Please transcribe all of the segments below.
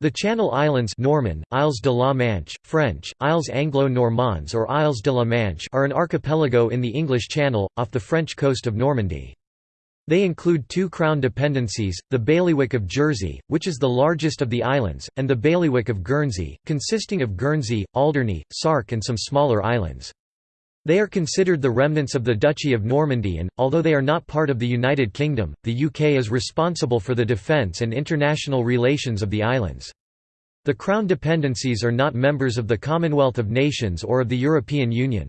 The Channel Islands Norman, Isles de la Manche, French, Isles Anglo-Normands or Isles de la Manche are an archipelago in the English Channel, off the French coast of Normandy. They include two crown dependencies, the Bailiwick of Jersey, which is the largest of the islands, and the Bailiwick of Guernsey, consisting of Guernsey, Alderney, Sark and some smaller islands. They are considered the remnants of the Duchy of Normandy and, although they are not part of the United Kingdom, the UK is responsible for the defence and international relations of the islands. The Crown dependencies are not members of the Commonwealth of Nations or of the European Union.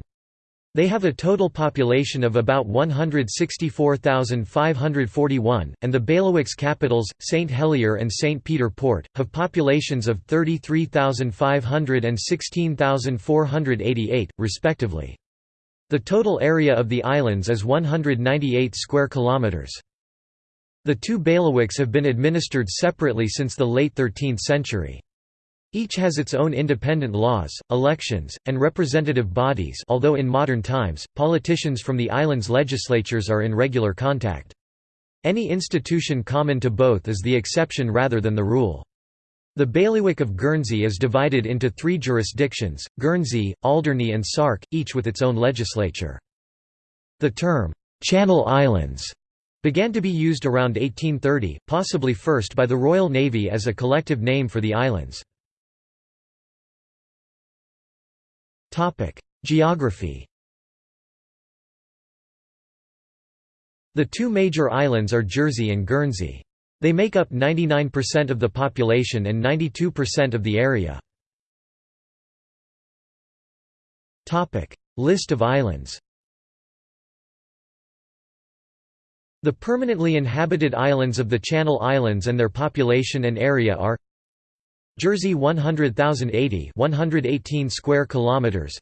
They have a total population of about 164,541, and the bailiwicks' capitals, St Helier and St Peter Port, have populations of 33,500 and 16,488, respectively. The total area of the islands is 198 square kilometers. The two bailiwicks have been administered separately since the late 13th century. Each has its own independent laws, elections, and representative bodies although in modern times, politicians from the island's legislatures are in regular contact. Any institution common to both is the exception rather than the rule. The bailiwick of Guernsey is divided into three jurisdictions, Guernsey, Alderney and Sark, each with its own legislature. The term, "'Channel Islands' began to be used around 1830, possibly first by the Royal Navy as a collective name for the islands. Geography The two major islands are Jersey and Guernsey. They make up 99% of the population and 92% of the area. List of islands. The permanently inhabited islands of the Channel Islands and their population and area are Jersey 100,080 118 square kilometers.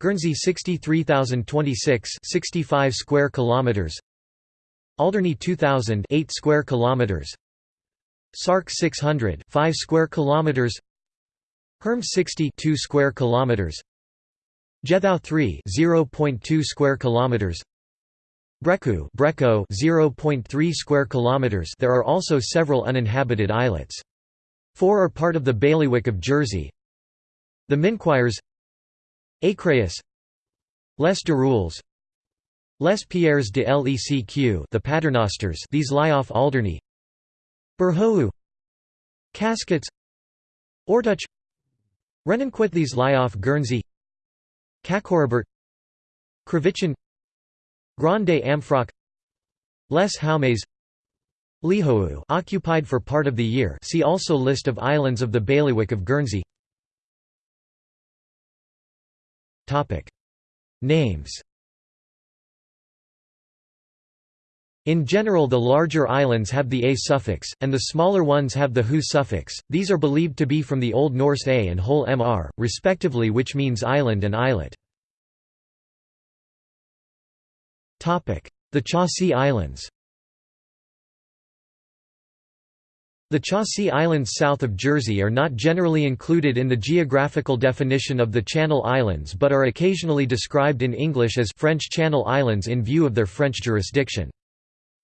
Guernsey 63,026 65 square kilometers Alderney 2000 8 square kilometers. Sark 600 5 square kilometers. Herm 60 2 square kilometers. Jethou 3 0.2 square kilometers. Brecqhou Brecou 0.3 square kilometers. There are also several uninhabited islets. Four are part of the bailiwick of Jersey. The Minquiers. Écréhous Les Dirouilles Les Pierres de Lecq the Paternosters these lie off Alderney. Burhou Casquets Ortac Renonquet these lie off Guernsey. Cacorabert Crevichon Grande Amfroque. Les Jaumes. Lihou occupied for part of the year see also List of islands of the bailiwick of Guernsey. Names In general the larger islands have the a suffix, and the smaller ones have the hu suffix, these are believed to be from the Old Norse a and whole mr, respectively which means island and islet. The Chausey Islands The Chausey Islands south of Jersey are not generally included in the geographical definition of the Channel Islands but are occasionally described in English as French Channel Islands in view of their French jurisdiction.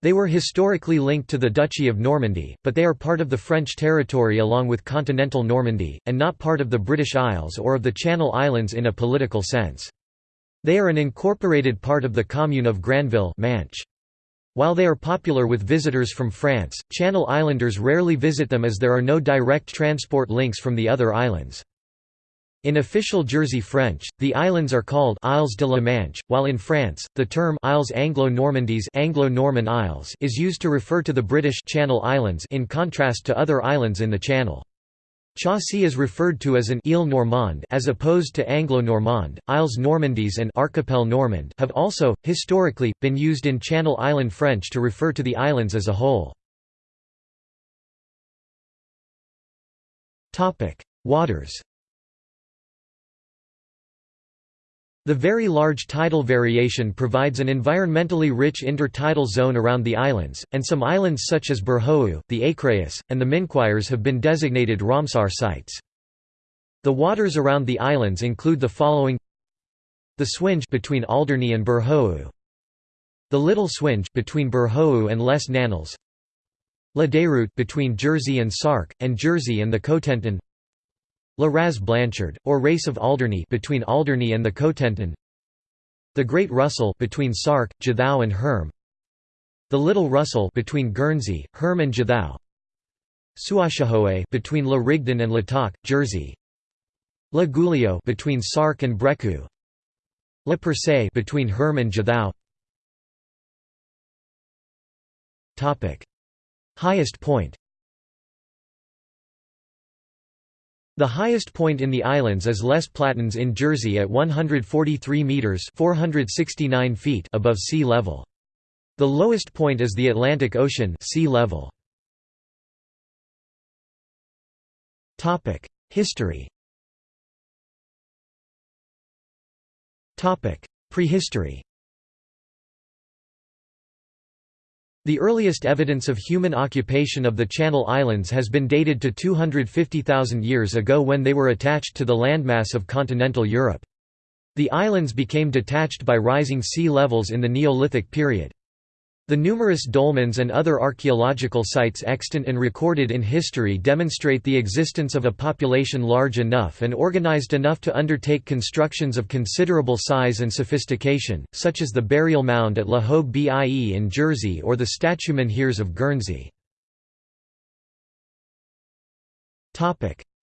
They were historically linked to the Duchy of Normandy, but they are part of the French territory along with continental Normandy, and not part of the British Isles or of the Channel Islands in a political sense. They are an incorporated part of the commune of Granville Manche. While they are popular with visitors from France, Channel Islanders rarely visit them as there are no direct transport links from the other islands. In official Jersey French, the islands are called Isles de la Manche, while in France, the term Isles Anglo-Normandies Anglo-Norman Isles is used to refer to the British Channel Islands in contrast to other islands in the Channel. Chausey is referred to as an Ile Normande as opposed to Anglo-Normand. Isles Normandies and Archipel Normand have also, historically, been used in Channel Island French to refer to the islands as a whole. Topic: Waters The very large tidal variation provides an environmentally rich intertidal zone around the islands, and some islands such as Burhou, the Écréhous, and the Minquiers have been designated Ramsar sites. The waters around the islands include the following. The Swinge between Alderney and Burhou The Little Swinge between Burhou and Les Nanels La Déroute between Jersey and Sark, and Jersey and the Cotentin La Raz Blanchard, or Race of Alderney between Alderney and the Cotentin. The Great Russell between Sark, Jethou and Herm. The Little Russell between Guernsey, Herm and Jethou Suashahoe between La Rigdon and La Jersey. La Gouliot between Sark and Brecqhou La Percée between Herm and Jethou Topic. Highest point The highest point in the islands is Les Platons in Jersey at 143 metres 469 feet above sea level. The lowest point is the Atlantic Ocean sea level. History Prehistory The earliest evidence of human occupation of the Channel Islands has been dated to 250,000 years ago when they were attached to the landmass of continental Europe. The islands became detached by rising sea levels in the Neolithic period. The numerous dolmens and other archaeological sites extant and recorded in history demonstrate the existence of a population large enough and organized enough to undertake constructions of considerable size and sophistication, such as the burial mound at La Hogue Bie in Jersey or the statue menhirs of Guernsey.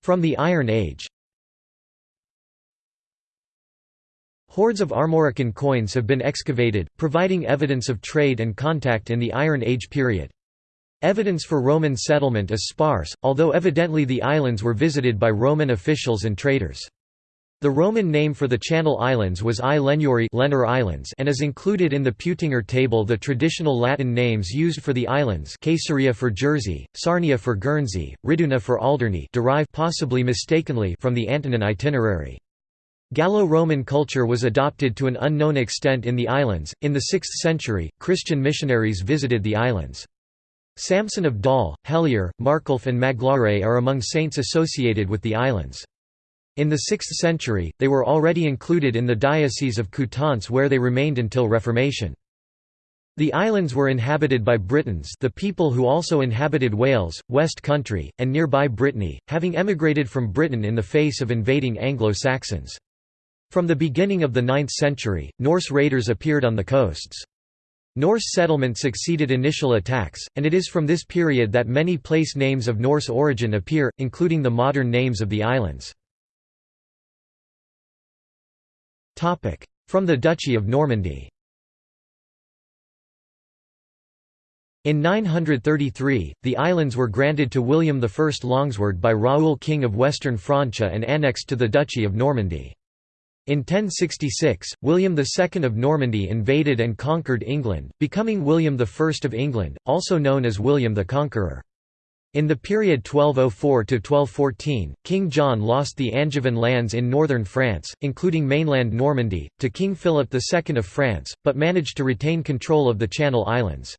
From the Iron Age Hoards of Armorican coins have been excavated, providing evidence of trade and contact in the Iron Age period. Evidence for Roman settlement is sparse, although evidently the islands were visited by Roman officials and traders. The Roman name for the Channel Islands was I Lenuri Islands and is included in the Peutinger table the traditional Latin names used for the islands Caesarea for Jersey, Sarnia for Guernsey, Riduna for Alderney derived possibly mistakenly from the Antonine itinerary. Gallo-Roman culture was adopted to an unknown extent in the islands. In the 6th century, Christian missionaries visited the islands. Samson of Dol, Helier, Marculf and Magloire are among saints associated with the islands. In the 6th century, they were already included in the Diocese of Coutances where they remained until Reformation. The islands were inhabited by Britons the people who also inhabited Wales, West Country, and nearby Brittany, having emigrated from Britain in the face of invading Anglo-Saxons. From the beginning of the 9th century, Norse raiders appeared on the coasts. Norse settlement succeeded initial attacks, and it is from this period that many place names of Norse origin appear, including the modern names of the islands. From the Duchy of Normandy In 933, the islands were granted to William I Longsword by Raoul King of Western Francia and annexed to the Duchy of Normandy. In 1066, William II of Normandy invaded and conquered England, becoming William I of England, also known as William the Conqueror. In the period 1204–1214, King John lost the Angevin lands in northern France, including mainland Normandy, to King Philip II of France, but managed to retain control of the Channel Islands.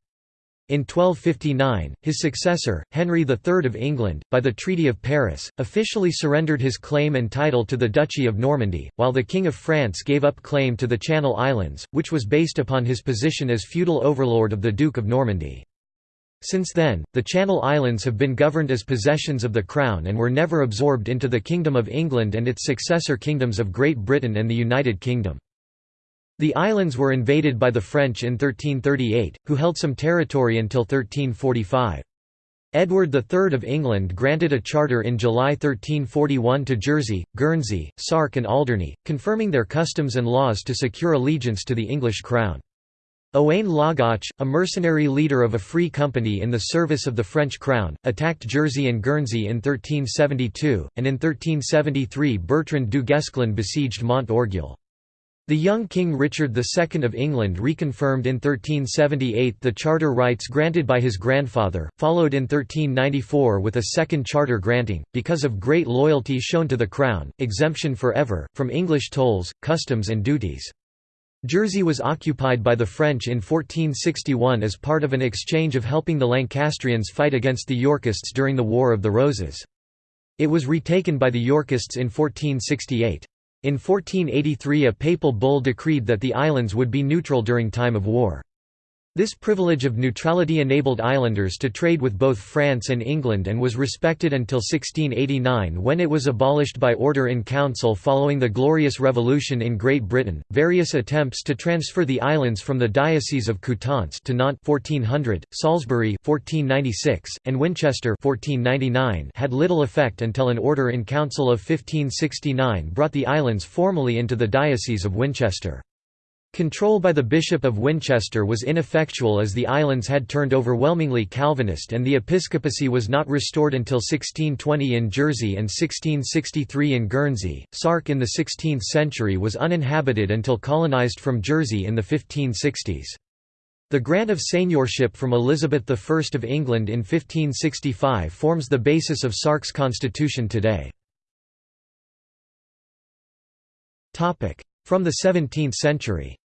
In 1259, his successor, Henry III of England, by the Treaty of Paris, officially surrendered his claim and title to the Duchy of Normandy, while the King of France gave up claim to the Channel Islands, which was based upon his position as feudal overlord of the Duke of Normandy. Since then, the Channel Islands have been governed as possessions of the Crown and were never absorbed into the Kingdom of England and its successor kingdoms of Great Britain and the United Kingdom. The islands were invaded by the French in 1338, who held some territory until 1345. Edward III of England granted a charter in July 1341 to Jersey, Guernsey, Sark and Alderney, confirming their customs and laws to secure allegiance to the English crown. Owain Lawgoch, a mercenary leader of a free company in the service of the French crown, attacked Jersey and Guernsey in 1372, and in 1373 Bertrand du Guesclin besieged Mont Orgueil. The young King Richard II of England reconfirmed in 1378 the charter rights granted by his grandfather, followed in 1394 with a second charter granting, because of great loyalty shown to the Crown, exemption forever, from English tolls, customs and duties. Jersey was occupied by the French in 1461 as part of an exchange of helping the Lancastrians fight against the Yorkists during the War of the Roses. It was retaken by the Yorkists in 1468. In 1483 a papal bull decreed that the islands would be neutral during time of war. This privilege of neutrality enabled islanders to trade with both France and England and was respected until 1689 when it was abolished by order in council following the Glorious Revolution in Great Britain. Various attempts to transfer the islands from the Diocese of Coutances to Nantes 1400, Salisbury 1496, and Winchester 1499 had little effect until an order in council of 1569 brought the islands formally into the Diocese of Winchester. Control by the Bishop of Winchester was ineffectual as the islands had turned overwhelmingly Calvinist and the episcopacy was not restored until 1620 in Jersey and 1663 in Guernsey. Sark in the 16th century was uninhabited until colonised from Jersey in the 1560s. The grant of seigneurship from Elizabeth I of England in 1565 forms the basis of Sark's constitution today. From the 17th century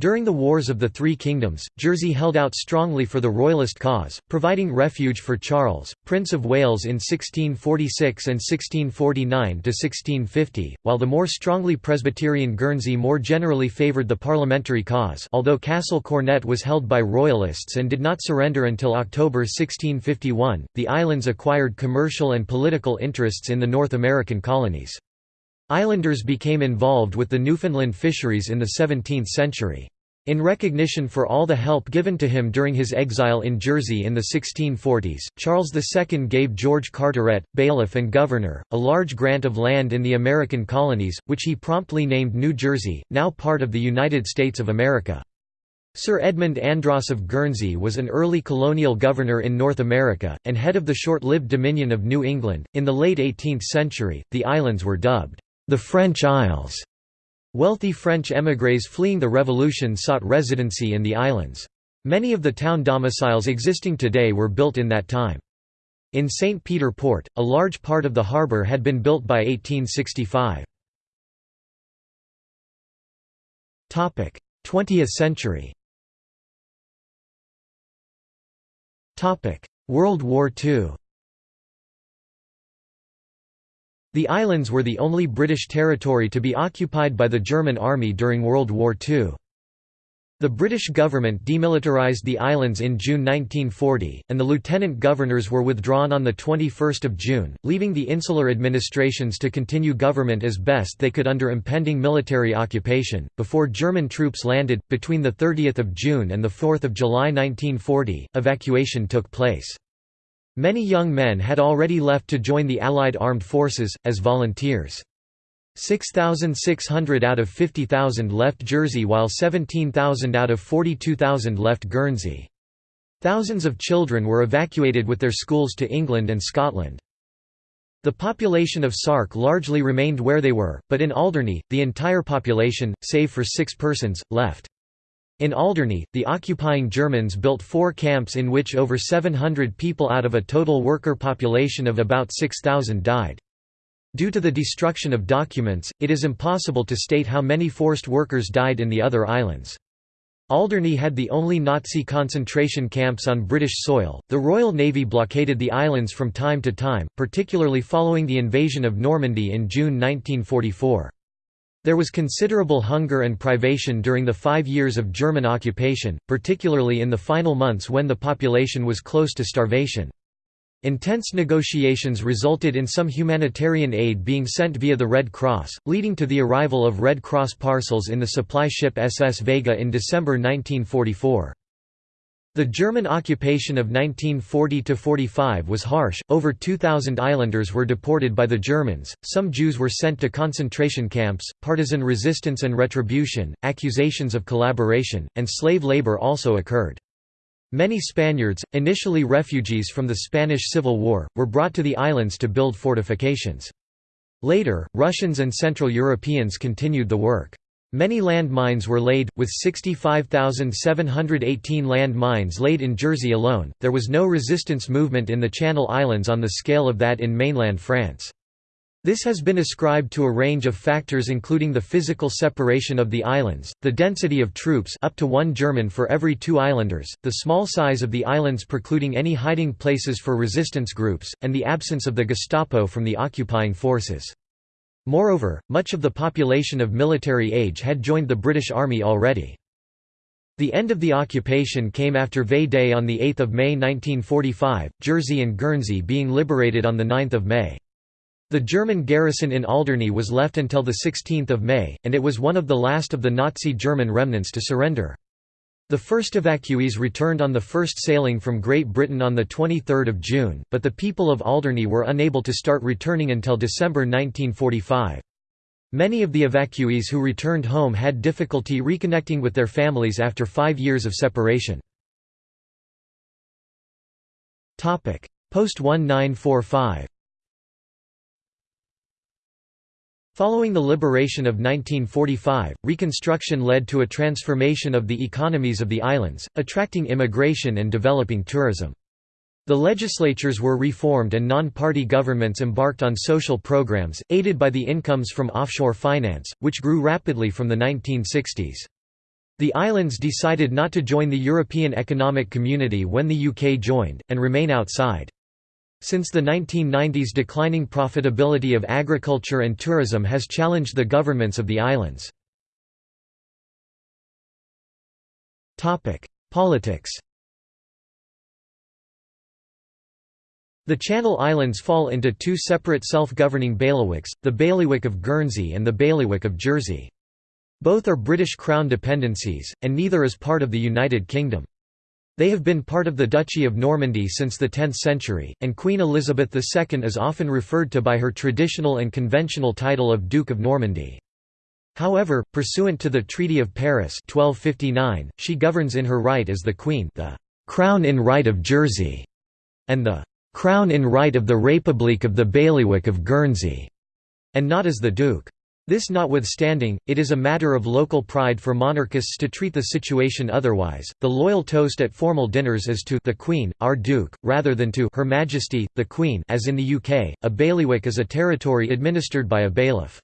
During the Wars of the Three Kingdoms, Jersey held out strongly for the Royalist cause, providing refuge for Charles, Prince of Wales in 1646 and 1649–1650, while the more strongly Presbyterian Guernsey more generally favoured the parliamentary cause although Castle Cornet was held by Royalists and did not surrender until October 1651, the islands acquired commercial and political interests in the North American colonies. Islanders became involved with the Newfoundland fisheries in the 17th century. In recognition for all the help given to him during his exile in Jersey in the 1640s, Charles II gave George Carteret, bailiff and governor, a large grant of land in the American colonies, which he promptly named New Jersey, now part of the United States of America. Sir Edmund Andros of Guernsey was an early colonial governor in North America, and head of the short-lived Dominion of New England. In the late 18th century, the islands were dubbed the French Isles. Wealthy French émigrés fleeing the Revolution sought residency in the islands. Many of the town domiciles existing today were built in that time. In St. Peter Port, a large part of the harbour had been built by 1865. 20th century World War II The islands were the only British territory to be occupied by the German army during World War II. The British government demilitarised the islands in June 1940, and the lieutenant governors were withdrawn on 21 June, leaving the insular administrations to continue government as best they could under impending military occupation. Before German troops landed, between 30 June and 4 July 1940, evacuation took place. Many young men had already left to join the Allied armed forces, as volunteers. 6,600 out of 50,000 left Jersey while 17,000 out of 42,000 left Guernsey. Thousands of children were evacuated with their schools to England and Scotland. The population of Sark largely remained where they were, but in Alderney, the entire population, save for six persons, left. In Alderney, the occupying Germans built four camps in which over 700 people out of a total worker population of about 6,000 died. Due to the destruction of documents, it is impossible to state how many forced workers died in the other islands. Alderney had the only Nazi concentration camps on British soil. The Royal Navy blockaded the islands from time to time, particularly following the invasion of Normandy in June 1944. There was considerable hunger and privation during the five years of German occupation, particularly in the final months when the population was close to starvation. Intense negotiations resulted in some humanitarian aid being sent via the Red Cross, leading to the arrival of Red Cross parcels in the supply ship SS Vega in December 1944. The German occupation of 1940–45 was harsh, over 2,000 islanders were deported by the Germans, some Jews were sent to concentration camps, partisan resistance and retribution, accusations of collaboration, and slave labor also occurred. Many Spaniards, initially refugees from the Spanish Civil War, were brought to the islands to build fortifications. Later, Russians and Central Europeans continued the work. Many land mines were laid, with 65,718 land mines laid in Jersey alone. There was no resistance movement in the Channel Islands on the scale of that in mainland France. This has been ascribed to a range of factors including the physical separation of the islands, the density of troops up to one German for every two islanders, the small size of the islands precluding any hiding places for resistance groups, and the absence of the Gestapo from the occupying forces. Moreover, much of the population of military age had joined the British Army already. The end of the occupation came after VE Day on 8 May 1945, Jersey and Guernsey being liberated on 9 May. The German garrison in Alderney was left until 16 May, and it was one of the last of the Nazi German remnants to surrender. The first evacuees returned on the first sailing from Great Britain on 23 June, but the people of Alderney were unable to start returning until December 1945. Many of the evacuees who returned home had difficulty reconnecting with their families after five years of separation. Post-1945 Following the liberation of 1945, reconstruction led to a transformation of the economies of the islands, attracting immigration and developing tourism. The legislatures were reformed and non-party governments embarked on social programs, aided by the incomes from offshore finance, which grew rapidly from the 1960s. The islands decided not to join the European Economic Community when the UK joined, and remain outside. Since the 1990s declining profitability of agriculture and tourism has challenged the governments of the islands. Politics The Channel Islands fall into two separate self-governing bailiwicks, the Bailiwick of Guernsey and the Bailiwick of Jersey. Both are British Crown dependencies, and neither is part of the United Kingdom. They have been part of the Duchy of Normandy since the 10th century, and Queen Elizabeth II is often referred to by her traditional and conventional title of Duke of Normandy. However, pursuant to the Treaty of Paris 1259, she governs in her right as the Queen the «Crown in right of Jersey» and the crown in right of the République of the Bailiwick of Guernsey, and not as the Duke. This notwithstanding, it is a matter of local pride for monarchists to treat the situation otherwise. The loyal toast at formal dinners is to the Queen, our Duke, rather than to Her Majesty, the Queen. As in the UK, a bailiwick is a territory administered by a bailiff.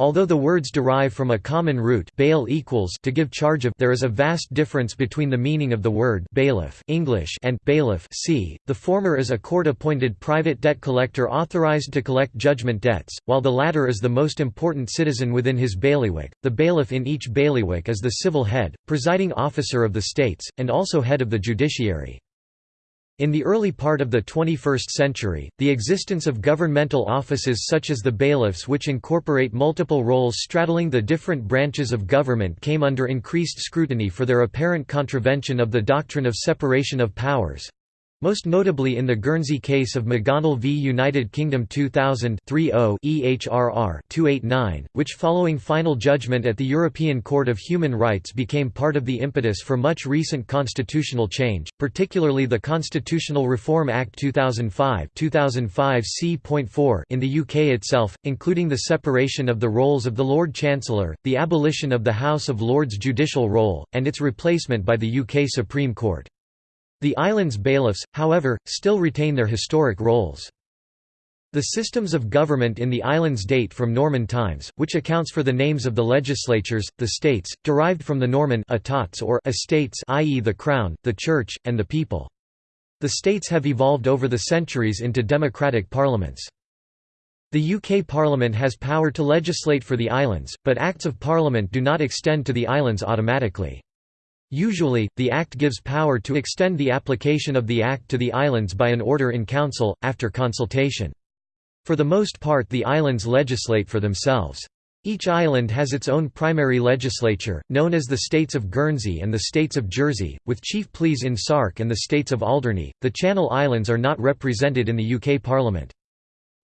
Although the words derive from a common root bail equals to give charge of there is a vast difference between the meaning of the word bailiff English and bailiff c. The former is a court-appointed private debt collector authorized to collect judgment debts, while the latter is the most important citizen within his bailiwick. The bailiff in each bailiwick is the civil head, presiding officer of the states, and also head of the judiciary. In the early part of the 21st century, the existence of governmental offices such as the bailiffs which incorporate multiple roles straddling the different branches of government came under increased scrutiny for their apparent contravention of the doctrine of separation of powers. Most notably in the Guernsey case of McGonnell v United Kingdom 2000 EHRR 289, which following final judgment at the European Court of Human Rights became part of the impetus for much recent constitutional change, particularly the Constitutional Reform Act 2005 2005 C.4 in the UK itself, including the separation of the roles of the Lord Chancellor, the abolition of the House of Lords judicial role, and its replacement by the UK Supreme Court. The island's bailiffs, however, still retain their historic roles. The systems of government in the islands date from Norman times, which accounts for the names of the legislatures, the states, derived from the Norman etats or estates i.e. the crown, the church, and the people. The states have evolved over the centuries into democratic parliaments. The UK Parliament has power to legislate for the islands, but Acts of Parliament do not extend to the islands automatically. Usually, the Act gives power to extend the application of the Act to the islands by an order in Council, after consultation. For the most part the islands legislate for themselves. Each island has its own primary legislature, known as the States of Guernsey and the States of Jersey, with chief pleas in Sark and the States of Alderney. The Channel Islands are not represented in the UK Parliament.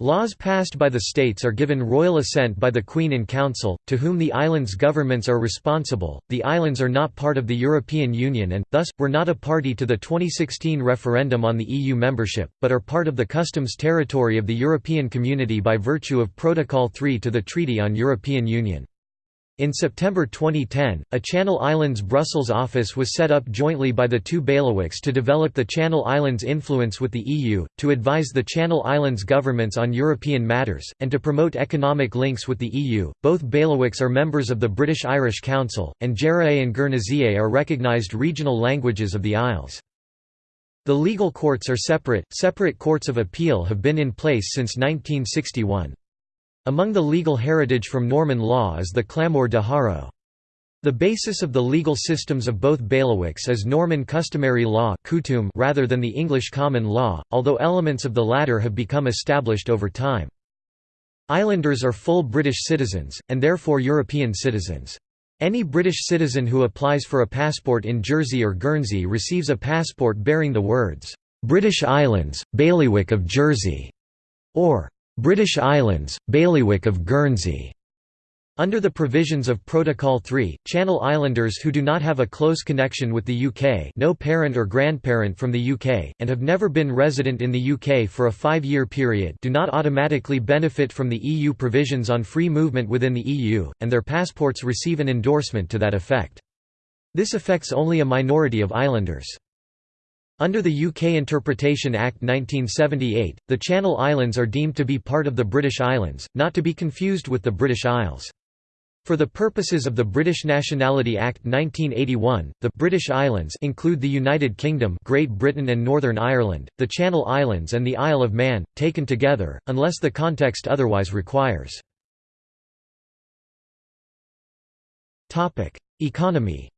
Laws passed by the states are given royal assent by the Queen in Council, to whom the islands' governments are responsible. The islands are not part of the European Union and, thus, were not a party to the 2016 referendum on the EU membership, but are part of the customs territory of the European Community by virtue of Protocol 3 to the Treaty on European Union. In September 2010, a Channel Islands Brussels office was set up jointly by the two bailiwicks to develop the Channel Islands' influence with the EU, to advise the Channel Islands governments on European matters, and to promote economic links with the EU. Both bailiwicks are members of the British Irish Council, and Jèrriais and Guernésiais are recognised regional languages of the Isles. The legal courts are separate, separate courts of appeal have been in place since 1961. Among the legal heritage from Norman law is the Clameur de Haro. The basis of the legal systems of both bailiwicks is Norman customary law rather than the English common law, although elements of the latter have become established over time. Islanders are full British citizens, and therefore European citizens. Any British citizen who applies for a passport in Jersey or Guernsey receives a passport bearing the words, "'British Islands, Bailiwick of Jersey' or "'British Islands, Bailiwick of Guernsey' Under the provisions of Protocol 3, Channel Islanders who do not have a close connection with the UK no parent or grandparent from the UK, and have never been resident in the UK for a five-year period do not automatically benefit from the EU provisions on free movement within the EU, and their passports receive an endorsement to that effect. This affects only a minority of islanders. Under the UK Interpretation Act 1978, the Channel Islands are deemed to be part of the British Islands, not to be confused with the British Isles. For the purposes of the British Nationality Act 1981, the British Islands include the United Kingdom, Great Britain and Northern Ireland, the Channel Islands and the Isle of Man, taken together, unless the context otherwise requires. Economy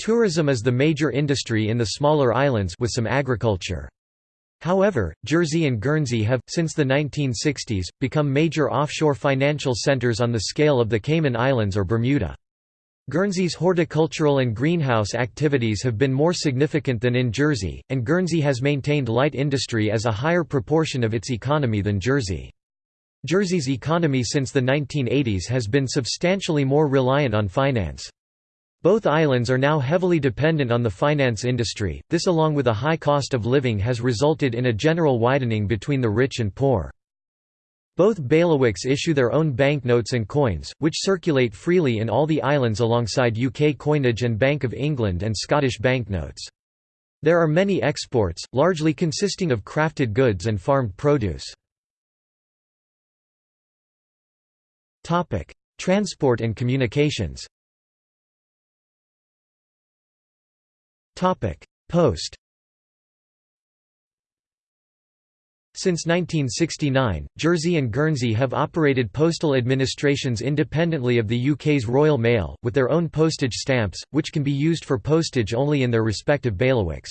Tourism is the major industry in the smaller islands with some agriculture. However, Jersey and Guernsey have, since the 1960s, become major offshore financial centres on the scale of the Cayman Islands or Bermuda. Guernsey's horticultural and greenhouse activities have been more significant than in Jersey, and Guernsey has maintained light industry as a higher proportion of its economy than Jersey. Jersey's economy since the 1980s has been substantially more reliant on finance. Both islands are now heavily dependent on the finance industry, this along with a high cost of living has resulted in a general widening between the rich and poor. Both bailiwicks issue their own banknotes and coins, which circulate freely in all the islands alongside UK coinage and Bank of England and Scottish banknotes. There are many exports, largely consisting of crafted goods and farmed produce. Transport and communications Post Since 1969, Jersey and Guernsey have operated postal administrations independently of the UK's Royal Mail, with their own postage stamps, which can be used for postage only in their respective bailiwicks.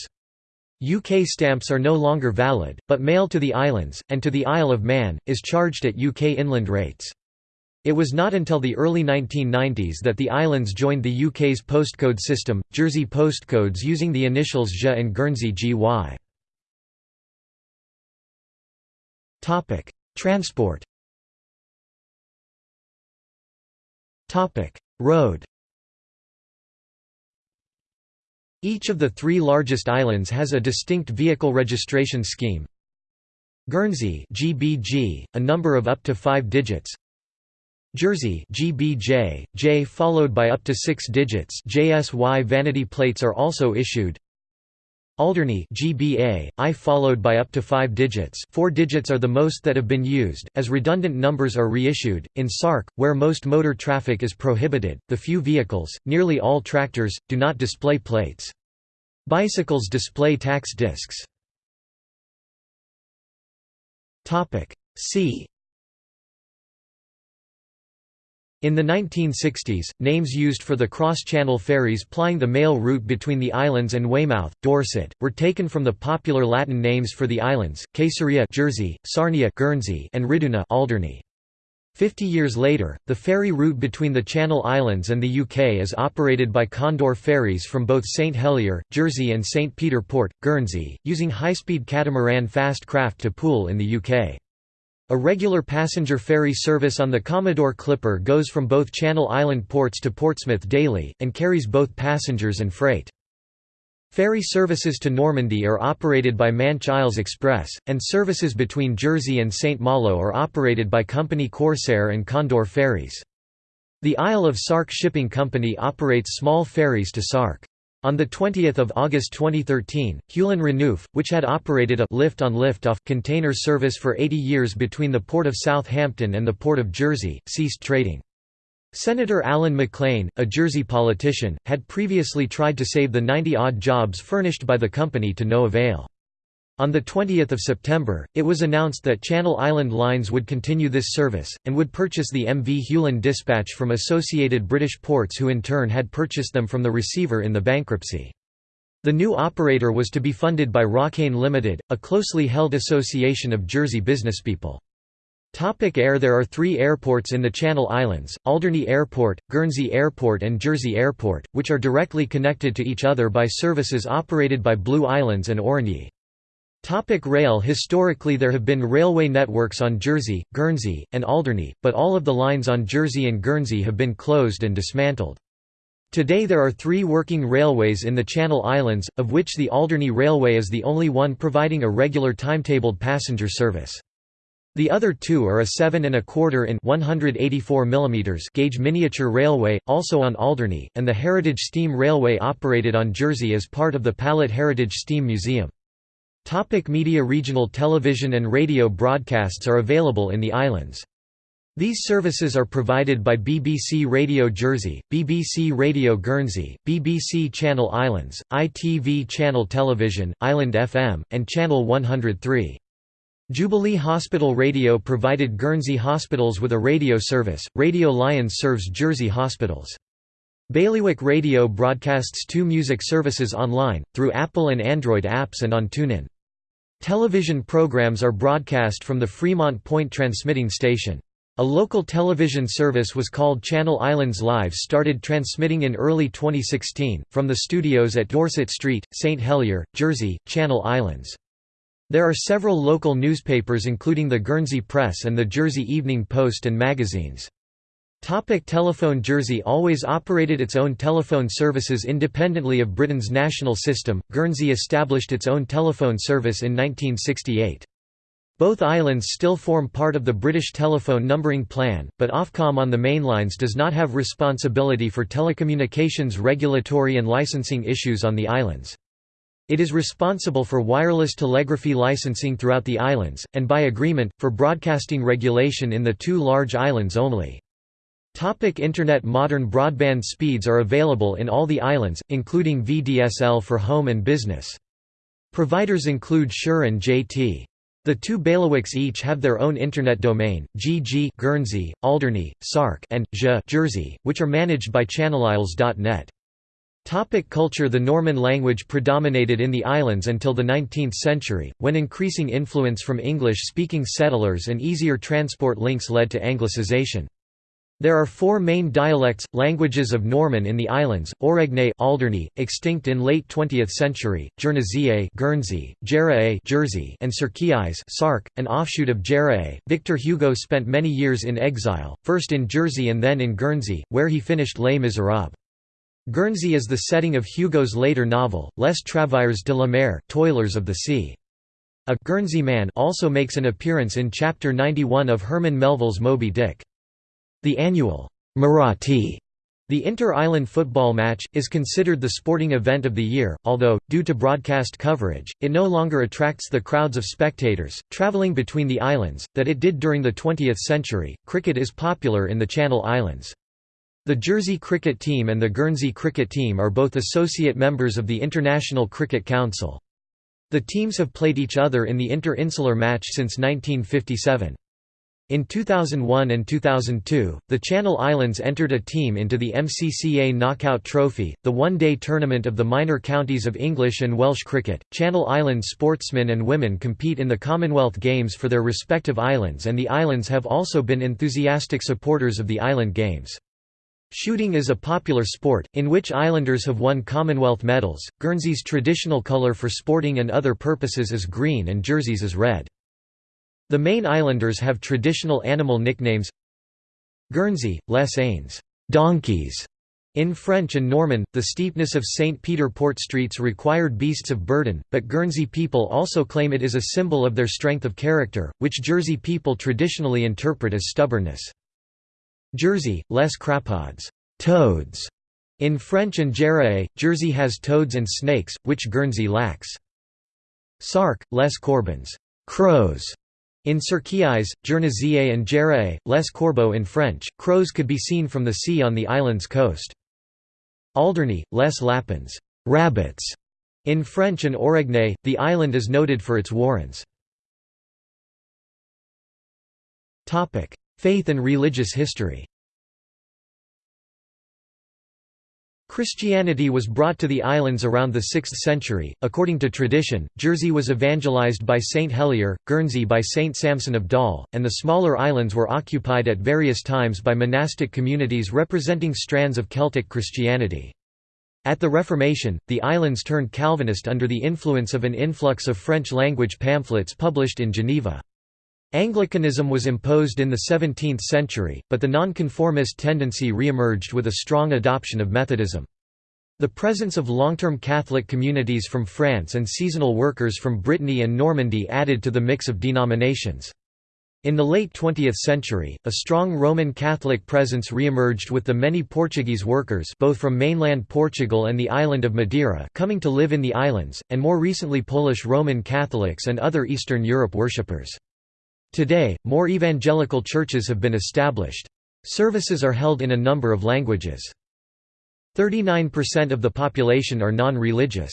UK stamps are no longer valid, but mail to the islands, and to the Isle of Man, is charged at UK inland rates. It was not until the early 1990s that the islands joined the UK's postcode system, Jersey postcodes using the initials JA and Guernsey GY. Transport Road Each of the three largest islands has a distinct vehicle registration scheme. Guernsey GBG, a number of up to five digits Jersey GBJ, J followed by up to 6 digits JSY vanity plates are also issued Alderney GBA, I followed by up to 5 digits 4 digits are the most that have been used, as redundant numbers are reissued. In Sark, where most motor traffic is prohibited, the few vehicles, nearly all tractors, do not display plates. Bicycles display tax discs. See in the 1960s, names used for the cross-channel ferries plying the mail route between the islands and Weymouth, Dorset, were taken from the popular Latin names for the islands, Caesarea Jersey, Sarnia Guernsey, and Riduna Alderney. Fifty years later, the ferry route between the Channel Islands and the UK is operated by Condor Ferries from both St Helier, Jersey and St Peter Port, Guernsey, using high-speed catamaran fast craft to Poole in the UK. A regular passenger ferry service on the Commodore Clipper goes from both Channel Island ports to Portsmouth daily, and carries both passengers and freight. Ferry services to Normandy are operated by Manch Isles Express, and services between Jersey and St Malo are operated by Company Corsair and Condor Ferries. The Isle of Sark Shipping Company operates small ferries to Sark. On 20 August 2013, Huelin Renouf, which had operated a lift-on-lift-off container service for 80 years between the Port of Southampton and the Port of Jersey, ceased trading. Senator Alan MacLean, a Jersey politician, had previously tried to save the 90-odd jobs furnished by the company to no avail. On 20 September, it was announced that Channel Island Lines would continue this service, and would purchase the MV Huelin Dispatch from Associated British Ports who in turn had purchased them from the receiver in the bankruptcy. The new operator was to be funded by Rockayne Limited, a closely held association of Jersey businesspeople. Topic air There are three airports in the Channel Islands, Alderney Airport, Guernsey Airport and Jersey Airport, which are directly connected to each other by services operated by Blue Islands and Aurigny. Topic rail Historically there have been railway networks on Jersey, Guernsey, and Alderney, but all of the lines on Jersey and Guernsey have been closed and dismantled. Today there are three working railways in the Channel Islands, of which the Alderney Railway is the only one providing a regular timetabled passenger service. The other two are a 7 and a quarter in 184 mm gauge miniature railway, also on Alderney, and the Heritage Steam Railway operated on Jersey as part of the Pallot Heritage Steam Museum. Topic media Regional television and radio broadcasts are available in the islands. These services are provided by BBC Radio Jersey, BBC Radio Guernsey, BBC Channel Islands, ITV Channel Television, Island FM, and Channel 103. Jubilee Hospital Radio provided Guernsey hospitals with a radio service, Radio Lions serves Jersey hospitals. Bailiwick Radio broadcasts two music services online, through Apple and Android apps and on TuneIn. Television programs are broadcast from the Fremont Point transmitting station. A local television service was called Channel Islands Live started transmitting in early 2016, from the studios at Dorset Street, St Helier, Jersey, Channel Islands. There are several local newspapers including the Guernsey Press and the Jersey Evening Post and magazines. Topic telephone Jersey always operated its own telephone services independently of Britain's national system, Guernsey established its own telephone service in 1968. Both islands still form part of the British telephone numbering plan, but Ofcom on the mainlines does not have responsibility for telecommunications regulatory and licensing issues on the islands. It is responsible for wireless telegraphy licensing throughout the islands, and by agreement, for broadcasting regulation in the two large islands only. Topic Internet Modern broadband speeds are available in all the islands, including VDSL for home and business. Providers include Sure and JT. The two bailiwicks each have their own internet domain, GG Guernsey, Alderney, Sark and J Jersey, which are managed by ChannelIsles.net. Topic culture The Norman language predominated in the islands until the 19th century, when increasing influence from English-speaking settlers and easier transport links led to Anglicization. There are four main dialects, languages of Norman in the islands, Auregnais Alderney, extinct in late 20th century, Guernsey, Jèrriais Jersey, and Sark, an offshoot of Jèrriais. Victor Hugo spent many years in exile, first in Jersey and then in Guernsey, where he finished Les Miserables. Guernsey is the setting of Hugo's later novel, Les Travailleurs de la Mer Toilers of the Sea. A Guernsey man also makes an appearance in Chapter 91 of Herman Melville's Moby Dick. The annual Muratti the inter-island football match, is considered the sporting event of the year, although, due to broadcast coverage, it no longer attracts the crowds of spectators, travelling between the islands, that it did during the 20th century. Cricket is popular in the Channel Islands. The Jersey cricket team and the Guernsey cricket team are both associate members of the International Cricket Council. The teams have played each other in the inter-insular match since 1957. In 2001 and 2002, the Channel Islands entered a team into the MCCA Knockout Trophy, the one-day tournament of the minor counties of English and Welsh cricket. Channel Islands sportsmen and women compete in the Commonwealth Games for their respective islands and the islands have also been enthusiastic supporters of the island games. Shooting is a popular sport, in which islanders have won Commonwealth medals. Guernsey's traditional colour for sporting and other purposes is green and Jersey's is red. The main islanders have traditional animal nicknames Guernsey, Les Anes donkeys", in French and Norman, the steepness of St. Peter Port streets required beasts of burden, but Guernsey people also claim it is a symbol of their strength of character, which Jersey people traditionally interpret as stubbornness. Jersey, Les Crapaud's toads", in French and Jèrriais, Jersey has toads and snakes, which Guernsey lacks. Sark, Les Corbins crows", in Sercquiais, Guernésiais and Jèrriais, Les Corbeaux in French, crows could be seen from the sea on the island's coast. Alderney, Les Lapins rabbits", In French and Auregnais, the island is noted for its warrens. Faith and religious history Christianity was brought to the islands around the 6th century. According to tradition, Jersey was evangelized by Saint Helier, Guernsey by Saint Samson of Dol, and the smaller islands were occupied at various times by monastic communities representing strands of Celtic Christianity. At the Reformation, the islands turned Calvinist under the influence of an influx of French-language pamphlets published in Geneva. Anglicanism was imposed in the 17th century, but the nonconformist tendency re-emerged with a strong adoption of Methodism. The presence of long-term Catholic communities from France and seasonal workers from Brittany and Normandy added to the mix of denominations. In the late 20th century, a strong Roman Catholic presence re-emerged with the many Portuguese workers both from mainland Portugal and the island of Madeira coming to live in the islands, and more recently Polish Roman Catholics and other Eastern Europe worshippers. Today, more evangelical churches have been established. Services are held in a number of languages. 39% of the population are non-religious.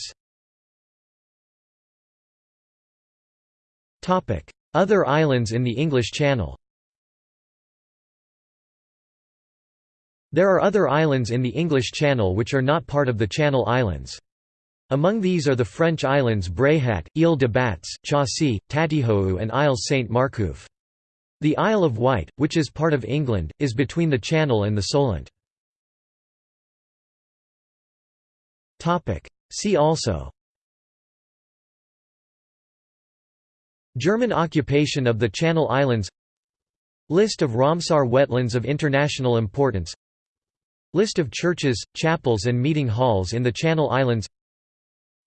Other islands in the English Channel There are other islands in the English Channel which are not part of the Channel Islands. Among these are the French islands Bréhat, Île de Batz, Chausey, Tatihou and Îles Saint-Marcouf. The Isle of Wight, which is part of England, is between the Channel and the Solent. See also. German occupation of the Channel Islands. List of Ramsar wetlands of international importance. List of churches, chapels and meeting halls in the Channel Islands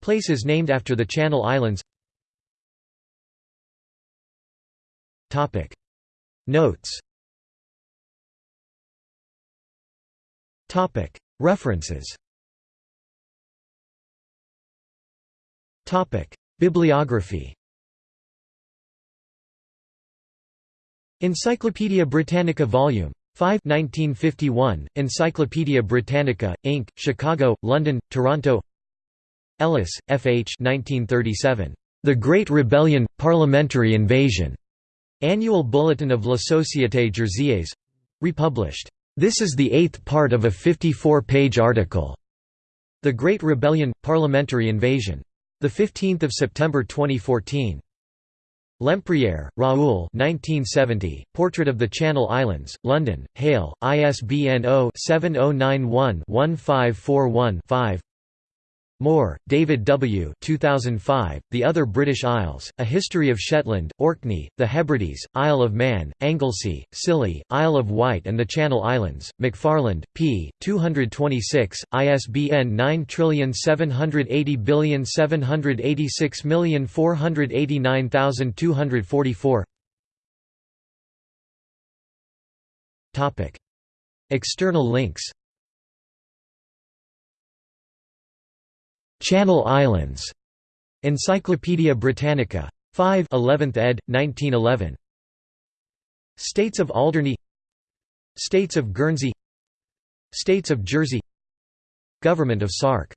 Places named after the Channel Islands. Notes. References. Bibliography. Encyclopædia Britannica Vol. 5 1951, Encyclopædia Britannica, Inc., Chicago, London, Toronto Ellis, F. H. 1937. The Great Rebellion – Parliamentary Invasion. Annual Bulletin of La Société Jersiaise. Republished. This is the eighth part of a 54-page article. The Great Rebellion – Parliamentary Invasion. 15 September 2014. Lempriere, Raoul 1970, Portrait of the Channel Islands, London, Hale, ISBN 0-7091-1541-5 Moore, David W. 2005, The Other British Isles, A History of Shetland, Orkney, the Hebrides, Isle of Man, Anglesey, Scilly, Isle of Wight and the Channel Islands, McFarland, p. 226, ISBN 9780786489244 External links Channel Islands. Encyclopædia Britannica. 5 11th ed., 1911. States of Alderney States of Guernsey States of Jersey Government of Sark